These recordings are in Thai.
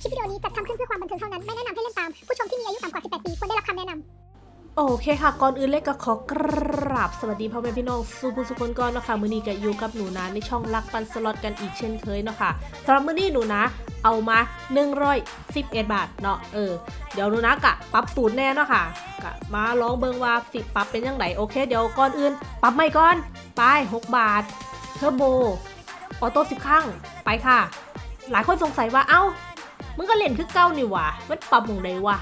คลิปวิดีโอนี้จัดทำขึ้นเพื่อความบันเทิงเท่านั้น ไม่แนะนำให้เล่นตาม ผู้ชมที่มีอายุต่ำกว่า 18 ปีควรได้รับคำแนะนำโอเคค่ะ ก่อนอื่นเล็กก็ขอกราบสวัสดีพ่อแม่พี่น้องสุภุสุคนก่อนเนาะค่ะ มือนี้ก็อยู่กับหนูนะในช่องลักปันสล็อตกันอีกเช่นเคยเนาะค่ะสำหรับมือนี้หนูนะ เอามา 111 บาทเนาะเออ เดี๋ยวหนูนะกะปรับสูตรแน่เนาะค่ะกะมาลองเบิงว่าสิปรับเป็นยังไงโอเค เดี๋ยวก่อนอื่น ปรับใหม่ก่อนไป 6 บาท เทอร์โบ ออโต้สิบครั้งไปค่ะ หลายคนสงสัยว่าเอ้า มึงก็เล่นคือเก่านี่ว่ามันปรับหม่องใดวะ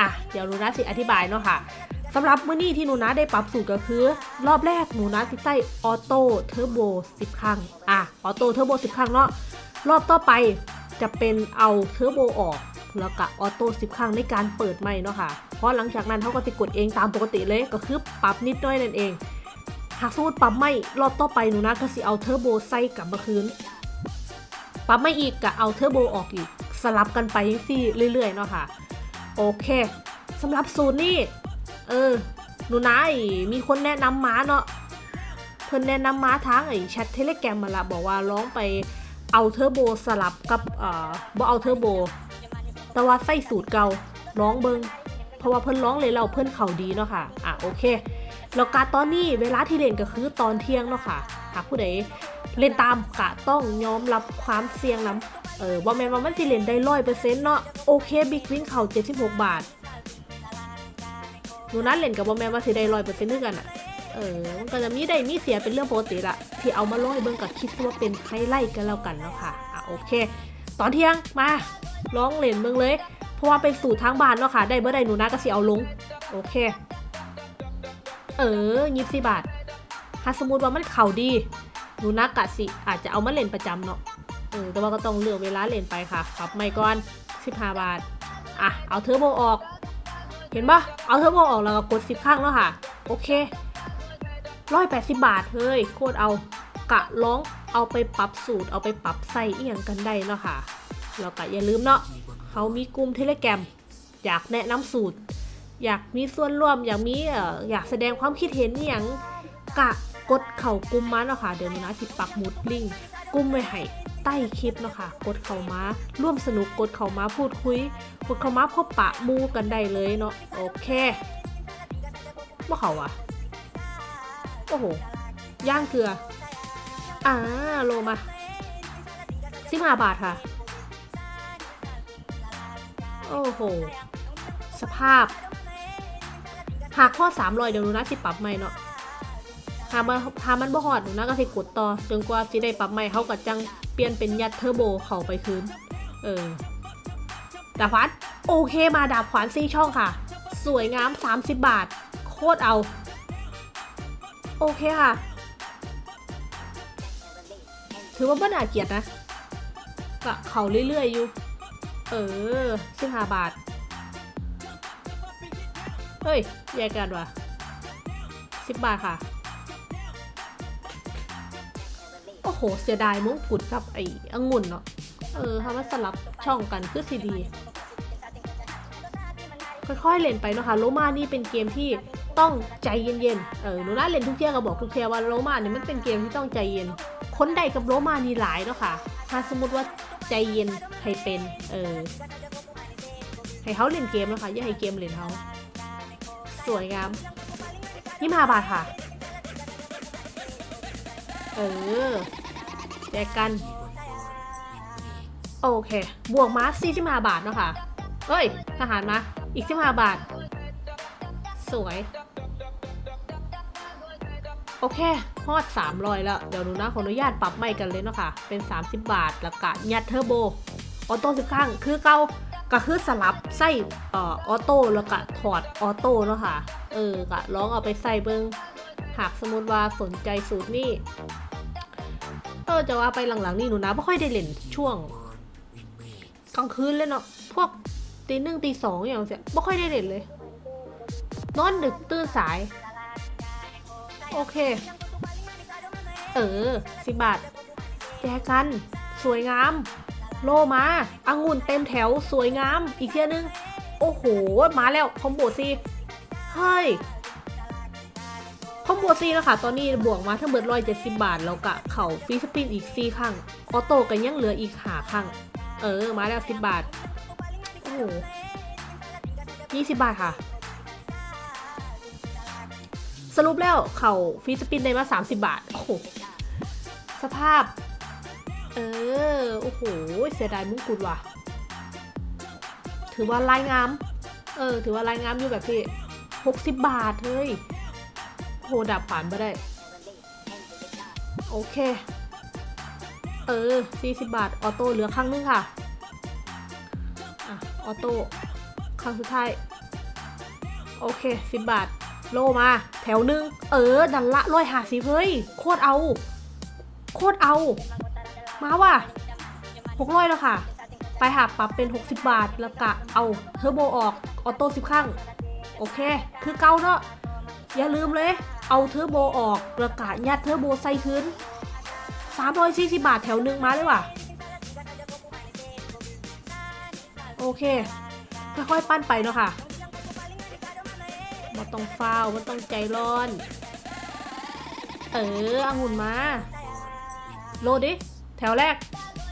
อะเดี๋ยวหนูนาสิอธิบายเนาะค่ะสำหรับมื้อนี้ที่หนูนาได้ปรับสูตรก็คือ รอบแรกหนูนาสิใส่ออโต้เทอร์โบ10 ครั้ง อะออโต้เทอร์โบ10 ครั้งเนาะรอบต่อไปจะเป็นเอาเทอร์โบออก แล้วก็ออโต้10 ครั้งในการเปิดใหม่เนาะค่ะ เพราะหลังจากนั้นเขาก็จะกดเองตามปกติเลยก็คือปรับนิดน้อยนั่นเอง หากสมมติปรับใหม่รอบต่อไปหนูนาก็สิเอาเทอร์โบใส่กลับมาคืนปรับใหม่อีกก็เอาเทอร์โบออกอีก ลับกันไปยังซี่เรื่อยๆเนาะค่ะ โอเคสำหรับสูตรนี่เออหนูนาไอ้มีคนแนะนำมาเนาะเพิ่นแนะนำมาทางไอ้แชทเทเลแกรมมาละบอกว่าลองไปเอาเทอร์โบสลับกับเอ่อบ่เอาเทอร์โบ แต่ว่าใส่สูตรเก่าลองเบิ่งเพราะว่าเพิ่นลองเล่นแล้วเพิ่นเข่าดีเนาะค่ะอะโอเคแล้วการตอนนี้เวลาที่เล่นก็คือตอนเที่ยงเนาะค่ะหากผู้ใดเล่นตามกะต้องยอมรับความเสี่ยงนํ เออบ่แม่นว่ามันสิเล่นได้ร้อยเปอร์เซ็นต์เนาะโอเค big win เข่า76บหกบาทหนูนาเล่นกะบ่แม่นว่าสิได้ร้อยเปอร์เซ็นต์ด้วยกันอะเออมันก็จะมีได้มีเสียเป็นเรื่องปกติละที่เอามาร้อยเบิ่งกับคิดว่าเป็นไฮไลท์กันแล้วกันเนาะค่ะอะโอเค ตอนเที่ยงมาร้องเล่นเบิ่งเลย เพราะว่าเป็นสูตรทางบ้านเนาะค่ะได้เมื่อใดหนูนัดก็สิเอาลงโอเค เออยี่สิบบาทถ้าสมมติว่ามันเข่าดีหนูนักกะสิอาจจะเอามาเล่นประจำเนาะ ออแต่ว่าก็ต้องเลือกเวลาเล่นไปค่ะปรับไม่ก่อน 15 บาท อะ เอาเทอร์โบออก เห็นปะเอาเทอร์โบออกแล้วก็กดสิบข้างแล้วค่ะ โอเคร้อยแปดสิบบาท เฮ้ย โคตรเอากะร้องเอาไปปรับสูตร เอาไปปรับใส่เอียงกันได้เนาะค่ะ แล้วก็อย่าลืมเนาะเขามีกลุ่มเทเลแกรมอยากแนะนำสูตร อยากมีส่วนร่วม อยากมีเอ่ออยากแสดงความคิดเห็นอย่างกะกดเข่ากลุ่มมาเนาะค่ะ เดี๋ยวนี้นะสิปักหมุดลิงกลุ่มไว้ให้ ใต้คลิปเนาะค่ะกดเข้ามาร่วมสนุกกดเข้ามาพูดคุย กดเข้ามาพบปะมูกันได้เลยเนาะโอเคว่าเขาอะโอ้โหย่างเกลืออ่าโลมาสิบห้าบาทค่ะ โอ้โห สภาพ หากข้อสามรอยเดี๋ยวหนูนะสิปรับใหม่เนาะหามันหามันบ่ฮอดหนูนะก็สิกดต่อจนกว่าสิได้ปรับใหม่เขาก็จัง เปลี่ยนเป็นยัดเทอร์โบเข้าไปคืน เออ ดาบขวานโอเคมาดาบขวานซี่ช่องค่ะ สวยงาม 30 บาท โคตรเอา โอเคค่ะ ถือว่าไม่น่าเกียดนะกะเขาเรื่อยๆอยู่ เออสิบห้าบาท เฮ้ยแยกกันว่ะสิบบาทค่ะ โหเสียดายมงกุฎกับไอ้องุ่นเนาะ เออถ้ามันสลับช่องกันคือสีดี ค่อยๆเล่นไปเนาะค่ะโลมานี่เป็นเกมที่ต้องใจเย็นๆ เออหนูน่าเล่นทุกเที่ยก็บอกทุกเที่ยว่าโลมาเนี่ยมันเป็นเกมที่ต้องใจเย็น คนใดกับโลมานี่หลายเนาะค่ะ ถ้าสมมติว่าใจเย็นให้เป็น เออ ให้เขาเล่นเกมนะคะอย่าให้เกมเล่นเขาสวยงามยี่ห้าบาทค่ะ เออ แจกกัน โอเค บวกมาสี่สิบห้าบาทเนาะค่ะเอ้ย ทหารมา อีกสิบห้าบาท สวย โอเคฮอดสามรอยแล้ว เดี๋ยวหนูนา ขออนุญาตปรับใหม่กันเลยเนาะค่ะ เป็น30บบาทแล้วก็ยัดเทอร์โบ ออโต้สิบครั้ง คือเก่าก็คือสลับใส่ออออโต้แล้วก็ถอดออโต้เนาะค่ะ เออก็ลองเอาไปใส่เบิงหากสมมติว่าสนใจสูตรนี้ เออจะว่าไปหลังๆนี่หนูนะไม่ค่อยได้เล่นช่วงกลางคืนเลยเนาะพวกตีหนึ่งตีสองอย่างเสียไม่ค่อยได้เล่นเลย นอนดึกตื่นสาย โอเค เออสิบบาทแจกัน สวยงาม โลมาอังุ่นเต็มแถวสวยงาม อีกเที่ยนึง โอ้โห มาแล้ว combo ซีเฮ้ย combo ซีแล้วค่ะตอนนี้บวกมาทั้งเบิดร้อยเจ็ดสิบบาท แล้วกะเข่า free spin อีกสี่ครั้งออโต้กันยังเหลืออีกหาครั้งเออ มาแล้วสิบบาทโหยี่สิบบาทค่ะ สรุปแล้วเข่า free spin ได้มา30บบาท โอ้โห สภาพ เออ โอ้โห เสียดายมุงกุฎว่ะ ถือว่าลายงาม เออ ถือว่าลายงามอยู่แบบที่60บาท เฮ้ย โหดับผ่านไปได้ โอเค เออ 40 บาท ออโต้เหลือครั้งนึงค่ะ อะ ออโต้ครั้งสุดท้าย โอเค 10 บาท โลมา แถวหนึ่งเออ ดันละร้อยหาสิเฮ้ย โคตรเอา โคตรเอา มาว่ะหกร้อยแล้วค่ะ ไปหาปรับเป็น 60 บาท แล้วกะเอาเทอร์โบออก ออโต้สิบครั้ง โอเค คือเก่าเนาะอย่าลืมเลย เอาเทอร์โบออกแล้วกะยัดเทอร์โบใส่คืน340 บาทแถวหนึ่งมาเลยว่ะ โอเค ค่อยๆปั้นไปเนาะค่ะมาต้องฟาวมันต้องใจร้อน เอออางุ่นมา โลดิ แถวแรก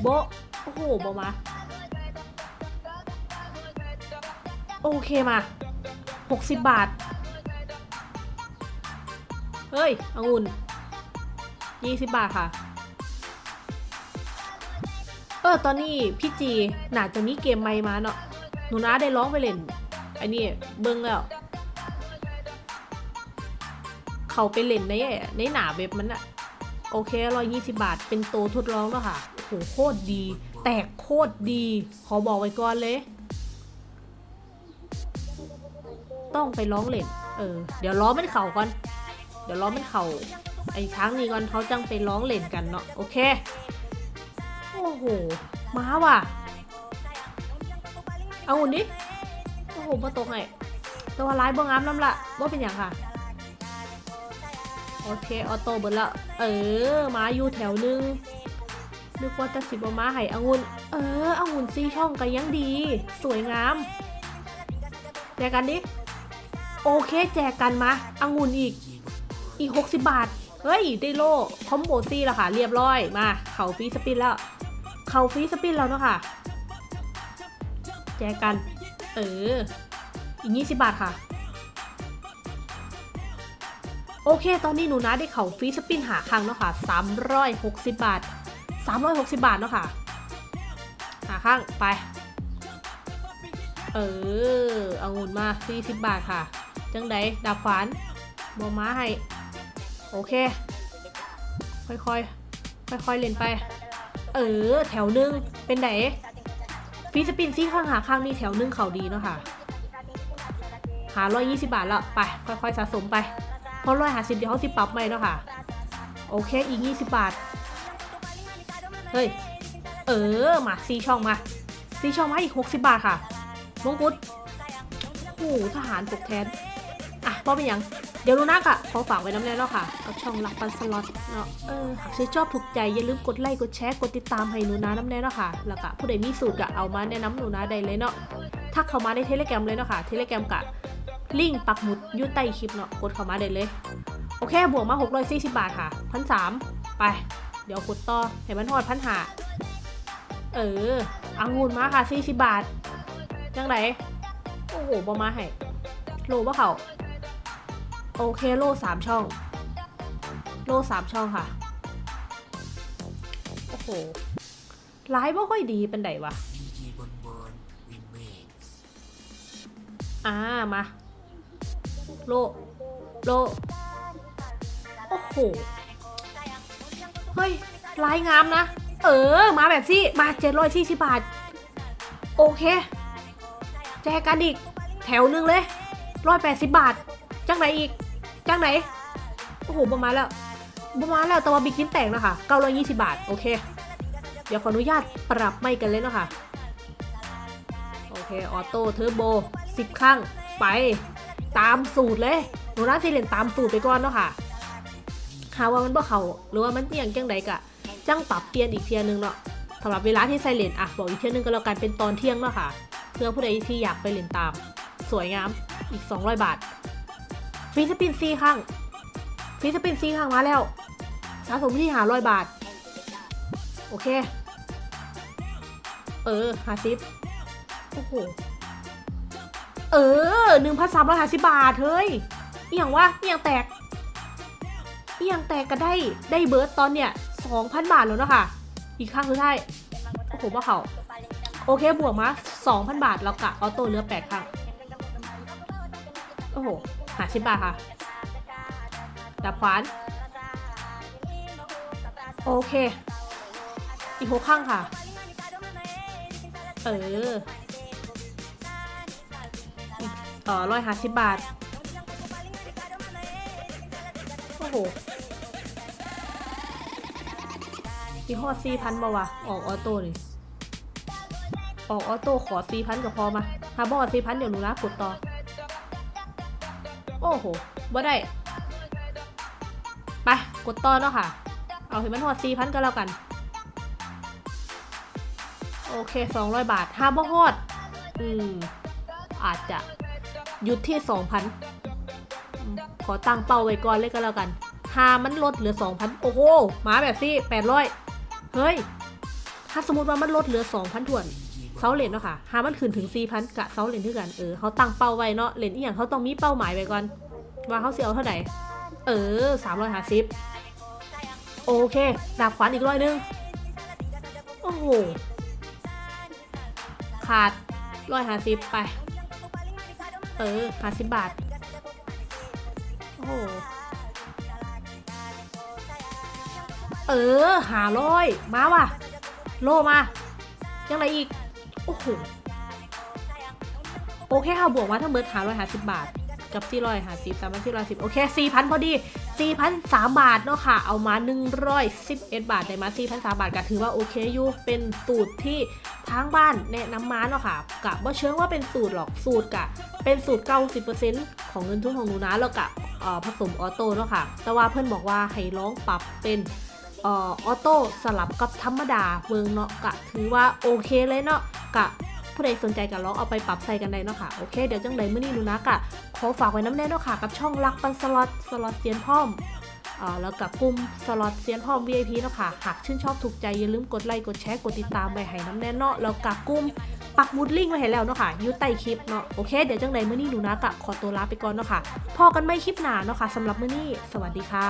โบโอ้โหโบมา โอเคมา 60 บาท เฮ้ยองุ่น20บาทค่ะ เออ ตอนนี้พี่จีน่าจะมีเกมใหม่มาเนาะ หนูน้าได้ร้องไปเล่นไอ้นี่เบิ้งแล้ว เขาไปเล่นในในหนาเว็บมันอะโอเคร้อยยี่สิบาท เป็นโตทดลองแล้วค่ะโอ้โหโคตรดี แตกโคตรดี ขอบอกไว้ก่อนเลย ต้องไปร้องเล่น เออ เดี๋ยวล้อมันเข่าก่อน เดี๋ยวล้อมันเข่าไอ้ช้างนี่ก่อนเขาจังไปร้องเล่นกันเนาะโอเค โอ้โหมาว่ะ เอาหุ่นดิโอ้โหมาตกไงต่ว่าร้ายบ่งามน้ำละว่าเป็นอย่างค่ะ โอเค ออโต้เบิร์ละ เออมาอยู่แถวหนึงนึกว่าจะสิบมาให้องุ่นเออองุ่นซีช่องกันยังดี สวยงามแจกกันดิ โอเค แจกกันมาองุ่นอีก อีก 60 บาท เฮ้ย ได้โล่ combo ซี่แล้วค่ะ เรียบร้อย มา เข่า free spin แล้ว เข่า free spin แล้วเนาะค่ะ แจกกัน เออ อีก 20 บาทค่ะ โอเค ตอนนี้หนูนาได้เข่า free spin หาครั้งเนาะค่ะ 360 บาท 360 บาทเนาะค่ะ หาครั้งไป เออ เอางุ่นมา 40 บาทค่ะ จังไดดาบขวานบอม้าให้ โอเค ค่อยๆ ค่อยๆ เล่นไป เออ แถวหนึง เป็นไหนฟีสปินซี่ข้างหาข้างนี่แถวหนึงเขาดีเนาะค่ะ หา120บาทแล้ว ไป ค่อยๆ สะสมไป เพราะร้อยหาสิบเดี๋ยวเขาสิปรับใหม่เนาะค่ะ โอเค อีก20บาท เฮ้ย เออ มาซีช่องมาซีช่องมาอีก60บาทค่ะมงกุฎโอ้โหทหารปกแทน อ่เป็นยัง เดี๋ยวรู้นักอะขอฝากไว้น้ำแน่เนาะค่ะ กับช่องรักปันสล็อตเนาะ เออ หากชื่นชอบถูกใจอย่าลืมกดไลค์ กดแชร์ กดติดตามให้หนูนาน้ำแน่เนาะค่ะ แล้วก็ผู้ใดมีสูตรก็เอามาแนะนำหนูนาได้เลยเนาะถ้าเข้ามาในเทเลแกรมเลยเนาะค่ะ เทเลแกรมกะลิงก์ปักหมุดยู่ใต้คลิปเนาะ กดเข้ามาได้เลย โอเค บวกมา 640 บาทค่ะพันสามไป เดี๋ยวกดต่อให้มันทอดพันหาเอออังุ่นมาค่ะ40บาท จังไดโอ้โหบอมาให้โลบ่เขา โอเคโลสามช่อง โลสามช่องค่ะ โอ้โหร้ายบ่ค่อยดีเป็นไดวะ อ่า มา โล โล โอ้โห เฮ้ยลายงามนะ เออ มาแบบซี่ มาเจ็ดร้อยสี่สิบบาท โอเค แจกกันอีก แถวหนึ่งเลยร้อยแปดสิบบาท จังไหนอีก จังไหน โอ้โหประมาณแล้วประมาณแล้วแต่ว่าบิ๊กชิ้นแตกนะคะเก้าร้อยยี่สิบบาท โอเค เดี๋ยวขออนุญาตปรับไม่กันเลยเนาะค่ะ โอเค ออโต้เทอร์โบสิบครั้ง ไปตามสูตรเลยหนูน่าสิเล่นตามสูตรไปก่อนเนาะค่ะหาว่ามันบ่เขาหรือว่ามันเอียนจังใดกะจังปรับเปลี่ยนอีกเทียนึงเนาะสำหรับเวลาที่ใส่เลนอะบอกอีกเทียนึงก็แล้วกันเป็นตอนเที่ยงเนาะค่ะ เพื่อผู้ใดที่อยากไปเล่นตาม สวยงามอีก 200 บาท ฟีสปินซีข้างฟีสปินซีข้างมาแล้ว สะสมที่หาร้อยบาท โอเค เออหาซิปโอ้โห เออหนึ่งพันสามร้อยห้าสิบบาท เฮ้ยเอียงวะเอียงแตกเอียงแตกก็ได้ได้เบิร์ตตอนเนี่ยสองพันบาทแล้วเนาะค่ะ อีกข้างคือได้โอ้โหว่าเขาโอเคบวกมาสองพันบาทแล้วกะออโต้เลือแปดครั้ง โอ้โห หาสิบบาทค่ะดับขวาน โอเค อีกหกข้างค่ะ เออต่อร้อยหาสิบบาท โอ้โหอีกหอดสี่พันมาวะ ออกออโต้เลยออกออโต้ขอสี่พันก็พอมา ถ้าบอกสี่พันเดี๋ยวหนูนะกดต่อ โอ้โหบ่ได้ไปกดต่อเนาะค่ะ เอาให้มันฮอดสี่พันก็แล้วกัน โอเคสองร้อยบาทห้าบ่ฮอด อืม อาจจะหยุดที่สองพันขอตั้งเป้าไว้ก่อนเลยก็แล้วกันหามันลดเหลือสองพันโอ้โหหมาแบบซี่แปดร้อยเฮ้ย ถ้าสมมติว่ามันลดเหลือสองพันถ่วน เซาเล่นเนาะค่ะหามันขึ้นถึงสี่พันกะเซาเล่นด้วยกัน เออเขาตั้งเป้าไว้เนาะเล่นอีกอย่างเขาต้องมีเป้าหมายไว้ก่อน ว่าเขาเสียเอาเท่าไหร่ เออสามร้อยห้าสิบโอเค ดาบขวานอีกร้อยนึง โอ้โห ขาดร้อยห้าสิบไป เออห้าสิบบาท โอ้โห เออหาร้อยมาว่ะ โลมา ยังไงอีก โอ้โห โอเคค่ะ บวกมาทั้งเบิร์ดหาร้อยหาสิบบาท กับสี่ร้อยหาสิบสามพันสี่ร้อยสิบโอเคสี่พันพอดีสี่พันสามบาทเนาะค่ะ เอามาหนึ่งร้อยสิบเอ็ดบาทได้มาสี่พันสามบาทก็ถือว่าโอเคอยู่ เป็นสูตรที่ทางบ้านแนะนำมาเนาะค่ะกะว่าเชื่อว่าเป็นสูตรหรอก สูตรกะ เป็นสูตร90%ของเงินทุนของหนูนาแล้วกะเอ่อผสมออโต้เนาะค่ะ แต่ว่าเพื่อนบอกว่าให้ลองปรับเป็น ออโต้สลับกับธรรมดาเบิ่งเนาะกะถือว่าโอเคเลยเนาะกะผู้ใดสนใจก็ลองเอาไปปรับใส่กันได้เนาะค่ะ โอเค เดี๋ยวจังใดมื้อนี้หนูนากะขอฝากไว้นำแน่เนาะค่ะ กับช่องรักปันสล็อตสล็อตเซียนพ่อมอ่อแล้วกับกลุ่มสล็อตเซียนพ่อม VIP เนาะค่ะ หากชื่นชอบถูกใจอย่าลืมกดไลค์กดแชร์กดติดตามไปให้นำแน่เนาะแล้วกับกลุ่มปักหมุดลิงก์ไว้ให้แล้วเนาะค่ะยู่ใต้คลิปเนาะโอเค เดี๋ยวจังใดมื้อนี้หนูนากะขอตัวลาไปก่อนเนาะค่ะพ้อกันใหม่คลิปหน้าเนาะค่ะสำหรับมื้อนี้ สวัสดีค่ะ